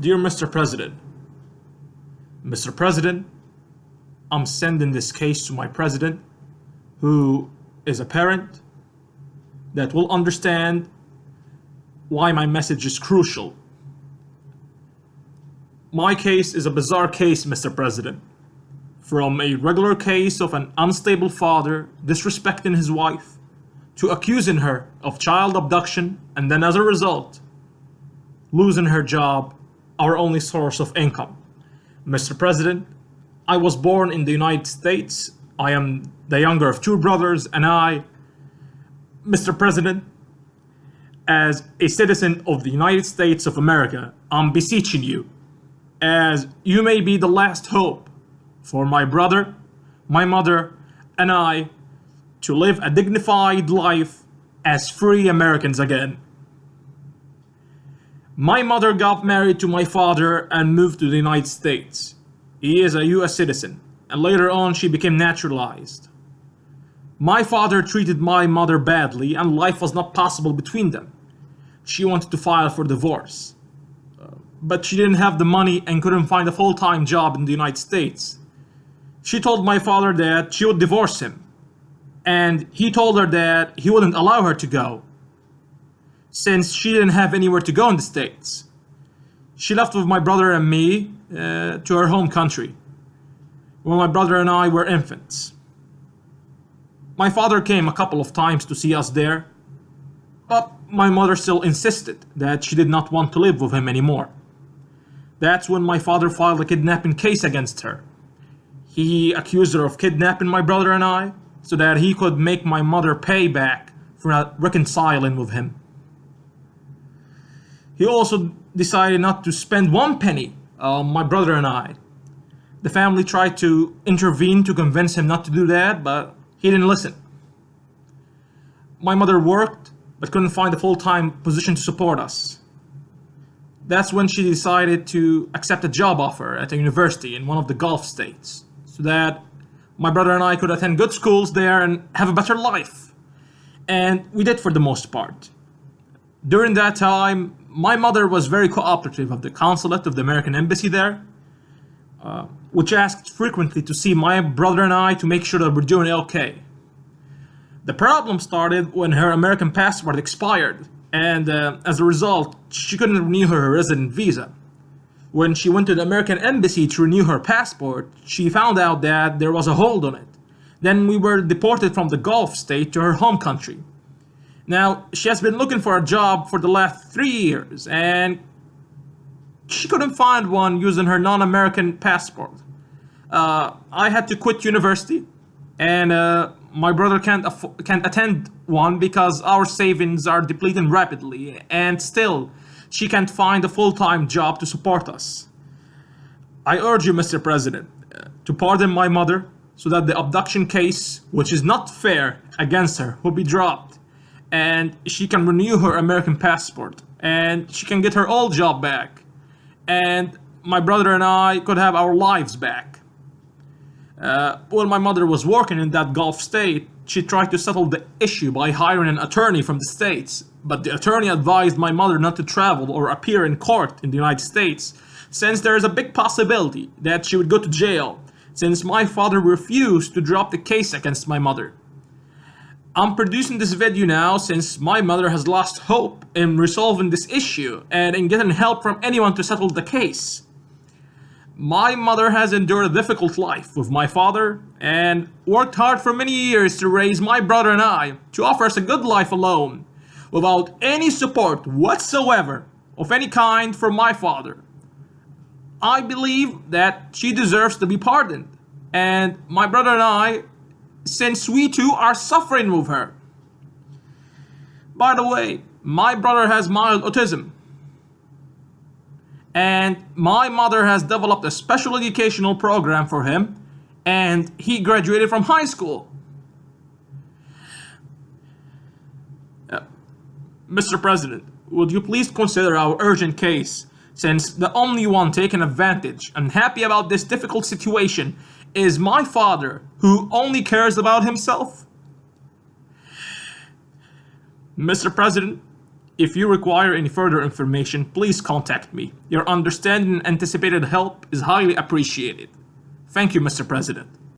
Dear Mr. President, Mr. President, I'm sending this case to my president, who is a parent that will understand why my message is crucial. My case is a bizarre case, Mr. President. From a regular case of an unstable father disrespecting his wife, to accusing her of child abduction, and then as a result, losing her job, our only source of income. Mr. President, I was born in the United States. I am the younger of two brothers, and I, Mr. President, as a citizen of the United States of America, I'm beseeching you, as you may be the last hope for my brother, my mother, and I to live a dignified life as free Americans again. My mother got married to my father and moved to the United States. He is a US citizen, and later on she became naturalized. My father treated my mother badly and life was not possible between them. She wanted to file for divorce. Uh, but she didn't have the money and couldn't find a full-time job in the United States. She told my father that she would divorce him. And he told her that he wouldn't allow her to go. Since she didn't have anywhere to go in the States. She left with my brother and me uh, to her home country. When my brother and I were infants. My father came a couple of times to see us there. But my mother still insisted that she did not want to live with him anymore. That's when my father filed a kidnapping case against her. He accused her of kidnapping my brother and I, so that he could make my mother pay back for not reconciling with him. He also decided not to spend one penny on my brother and I. The family tried to intervene to convince him not to do that, but he didn't listen. My mother worked, but couldn't find a full-time position to support us. That's when she decided to accept a job offer at a university in one of the Gulf states, so that my brother and I could attend good schools there and have a better life. And we did for the most part. During that time, my mother was very cooperative of the consulate of the American embassy there, uh, which asked frequently to see my brother and I to make sure that we're doing okay. The problem started when her American passport expired, and uh, as a result, she couldn't renew her resident visa. When she went to the American embassy to renew her passport, she found out that there was a hold on it. Then we were deported from the Gulf state to her home country. Now, she has been looking for a job for the last three years, and she couldn't find one using her non-American passport. Uh, I had to quit university, and uh, my brother can't can't attend one because our savings are depleting rapidly, and still, she can't find a full-time job to support us. I urge you, Mr. President, to pardon my mother so that the abduction case, which is not fair against her, will be dropped and she can renew her American passport and she can get her old job back and my brother and I could have our lives back. Uh, when my mother was working in that Gulf state, she tried to settle the issue by hiring an attorney from the States but the attorney advised my mother not to travel or appear in court in the United States, since there is a big possibility that she would go to jail, since my father refused to drop the case against my mother. I'm producing this video now since my mother has lost hope in resolving this issue and in getting help from anyone to settle the case. My mother has endured a difficult life with my father and worked hard for many years to raise my brother and I to offer us a good life alone without any support whatsoever of any kind from my father. I believe that she deserves to be pardoned, and my brother and I, since we too are suffering with her. By the way, my brother has mild autism, and my mother has developed a special educational program for him, and he graduated from high school. Uh, Mr. President, would you please consider our urgent case, since the only one taking advantage and happy about this difficult situation is my father, who only cares about himself? Mr. President, If you require any further information, please contact me. Your understanding and anticipated help is highly appreciated. Thank you, Mr. President.